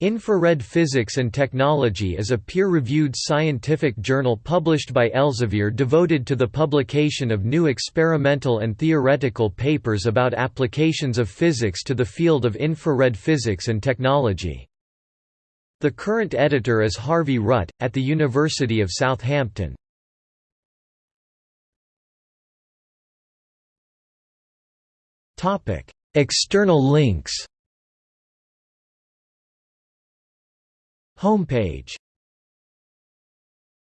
Infrared Physics and Technology is a peer-reviewed scientific journal published by Elsevier devoted to the publication of new experimental and theoretical papers about applications of physics to the field of infrared physics and technology. The current editor is Harvey Rutt, at the University of Southampton. External links Homepage